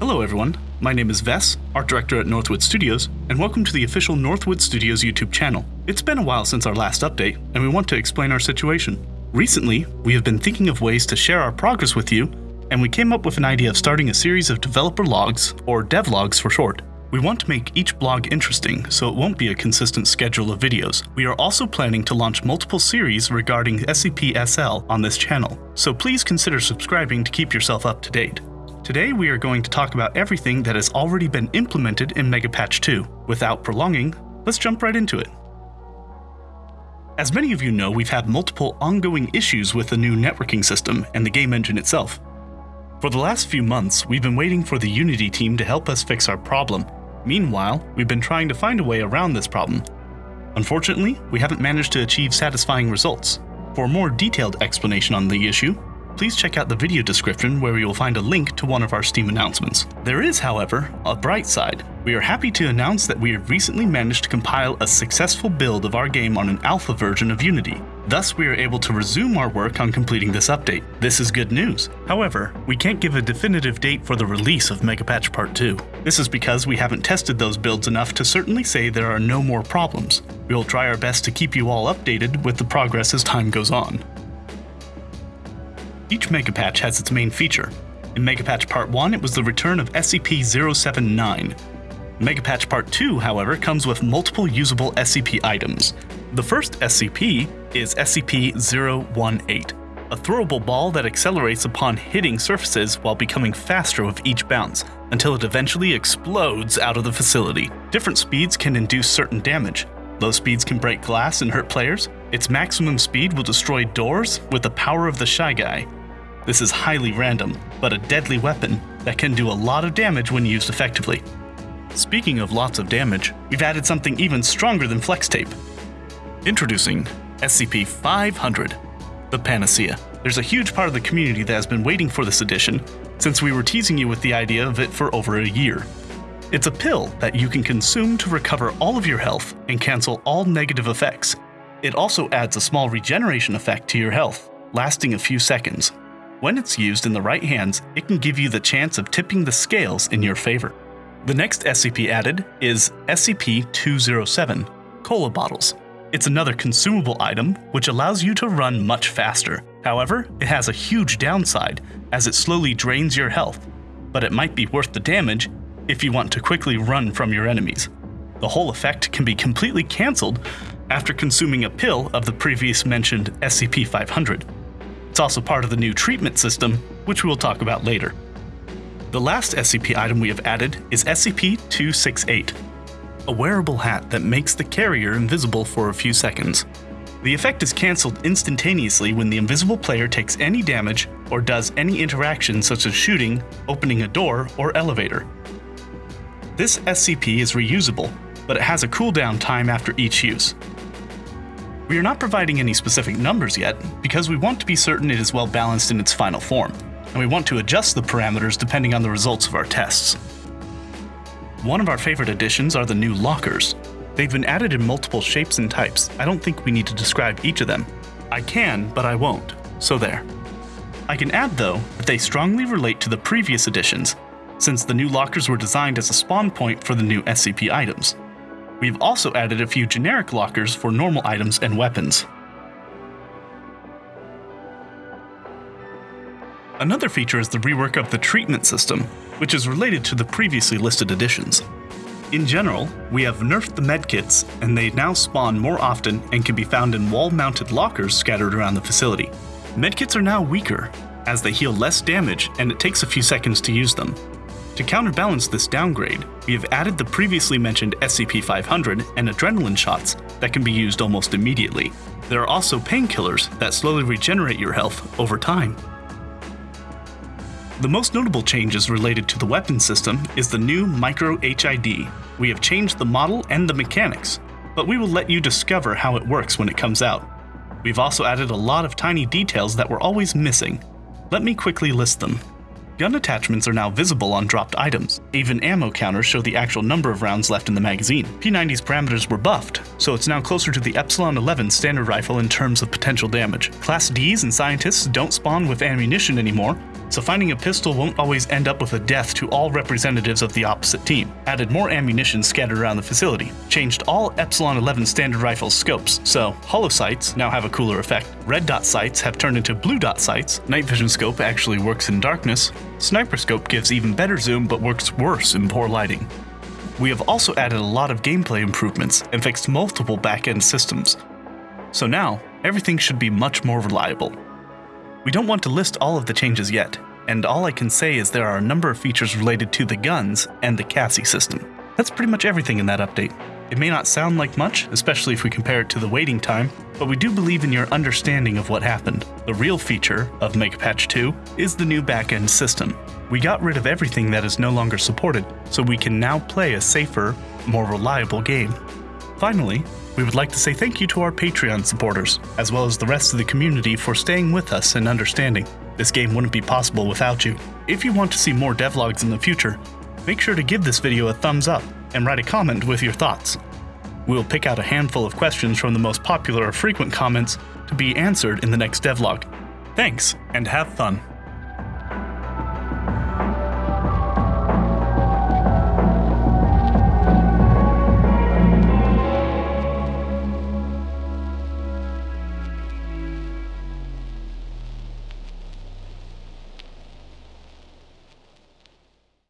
Hello, everyone. My name is Vess, art director at Northwood Studios, and welcome to the official Northwood Studios YouTube channel. It's been a while since our last update, and we want to explain our situation. Recently, we have been thinking of ways to share our progress with you, and we came up with an idea of starting a series of developer logs, or devlogs for short. We want to make each blog interesting, so it won't be a consistent schedule of videos. We are also planning to launch multiple series regarding SCP-SL on this channel, so please consider subscribing to keep yourself up to date. Today we are going to talk about everything that has already been implemented in Megapatch 2. Without prolonging, let's jump right into it. As many of you know, we've had multiple ongoing issues with the new networking system and the game engine itself. For the last few months, we've been waiting for the Unity team to help us fix our problem, Meanwhile, we've been trying to find a way around this problem. Unfortunately, we haven't managed to achieve satisfying results. For a more detailed explanation on the issue, please check out the video description where you will find a link to one of our Steam announcements. There is, however, a bright side. We are happy to announce that we have recently managed to compile a successful build of our game on an alpha version of Unity. Thus, we are able to resume our work on completing this update. This is good news. However, we can't give a definitive date for the release of Megapatch Part 2. This is because we haven't tested those builds enough to certainly say there are no more problems. We will try our best to keep you all updated with the progress as time goes on. Each Megapatch has its main feature. In Megapatch Part 1, it was the return of SCP-079. Megapatch Part 2, however, comes with multiple usable SCP items. The first SCP is SCP-018, a throwable ball that accelerates upon hitting surfaces while becoming faster with each bounce, until it eventually explodes out of the facility. Different speeds can induce certain damage. Low speeds can break glass and hurt players. Its maximum speed will destroy doors with the power of the Shy Guy. This is highly random, but a deadly weapon that can do a lot of damage when used effectively. Speaking of lots of damage, we've added something even stronger than flex tape. Introducing SCP-500, the Panacea. There's a huge part of the community that has been waiting for this edition, since we were teasing you with the idea of it for over a year. It's a pill that you can consume to recover all of your health and cancel all negative effects. It also adds a small regeneration effect to your health, lasting a few seconds. When it's used in the right hands, it can give you the chance of tipping the scales in your favor. The next SCP added is SCP-207, Cola Bottles. It's another consumable item which allows you to run much faster. However, it has a huge downside as it slowly drains your health, but it might be worth the damage if you want to quickly run from your enemies. The whole effect can be completely cancelled after consuming a pill of the previous mentioned SCP-500. It's also part of the new treatment system, which we will talk about later. The last SCP item we have added is SCP-268, a wearable hat that makes the carrier invisible for a few seconds. The effect is cancelled instantaneously when the invisible player takes any damage or does any interaction such as shooting, opening a door, or elevator. This SCP is reusable, but it has a cooldown time after each use. We are not providing any specific numbers yet, because we want to be certain it is well balanced in its final form, and we want to adjust the parameters depending on the results of our tests. One of our favorite additions are the new lockers. They've been added in multiple shapes and types. I don't think we need to describe each of them. I can, but I won't, so there. I can add, though, that they strongly relate to the previous editions, since the new lockers were designed as a spawn point for the new SCP items. We've also added a few generic lockers for normal items and weapons. Another feature is the rework of the treatment system, which is related to the previously listed additions. In general, we have nerfed the medkits, and they now spawn more often and can be found in wall-mounted lockers scattered around the facility. Medkits are now weaker, as they heal less damage and it takes a few seconds to use them. To counterbalance this downgrade, we have added the previously mentioned SCP-500 and adrenaline shots that can be used almost immediately. There are also painkillers that slowly regenerate your health over time. The most notable changes related to the weapon system is the new Micro HID. We have changed the model and the mechanics, but we will let you discover how it works when it comes out. We've also added a lot of tiny details that were always missing. Let me quickly list them. Gun attachments are now visible on dropped items. Even ammo counters show the actual number of rounds left in the magazine. P90's parameters were buffed, so it's now closer to the Epsilon 11 standard rifle in terms of potential damage. Class Ds and scientists don't spawn with ammunition anymore, so finding a pistol won't always end up with a death to all representatives of the opposite team. Added more ammunition scattered around the facility. Changed all Epsilon 11 standard rifle scopes, so holo sights now have a cooler effect. Red dot sights have turned into blue dot sights. Night vision scope actually works in darkness. Sniper scope gives even better zoom but works worse in poor lighting. We have also added a lot of gameplay improvements and fixed multiple back-end systems. So now, everything should be much more reliable. We don't want to list all of the changes yet, and all I can say is there are a number of features related to the guns and the CASSIE system. That's pretty much everything in that update. It may not sound like much, especially if we compare it to the waiting time, but we do believe in your understanding of what happened. The real feature of Megapatch 2 is the new backend system. We got rid of everything that is no longer supported, so we can now play a safer, more reliable game. Finally, we would like to say thank you to our Patreon supporters, as well as the rest of the community for staying with us and understanding. This game wouldn't be possible without you. If you want to see more devlogs in the future, make sure to give this video a thumbs up and write a comment with your thoughts. We'll pick out a handful of questions from the most popular or frequent comments to be answered in the next devlog. Thanks, and have fun.